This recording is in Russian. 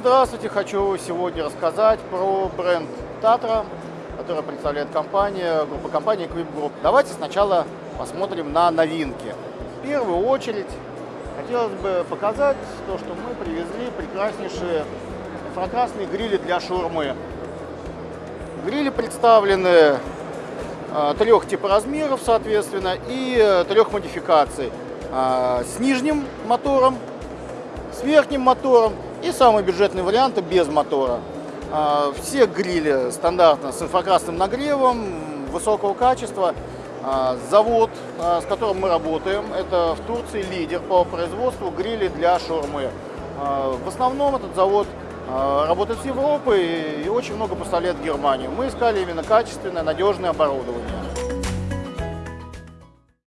Здравствуйте! Хочу сегодня рассказать про бренд Татра, который представляет компания, группа компаний Equip Group. Давайте сначала посмотрим на новинки. В первую очередь хотелось бы показать то, что мы привезли прекраснейшие инфракрасные грили для шаурмы. Грили представлены э, трех типа размеров, соответственно, и э, трех модификаций. Э, с нижним мотором, с верхним мотором и самый бюджетный вариант без мотора. А, все грили стандартно с инфракрасным нагревом, высокого качества. А, завод, а, с которым мы работаем, это в Турции лидер по производству грилей для шаурмы. В основном этот завод работает с Европой и очень много поставляет в Германию. Мы искали именно качественное, надежное оборудование.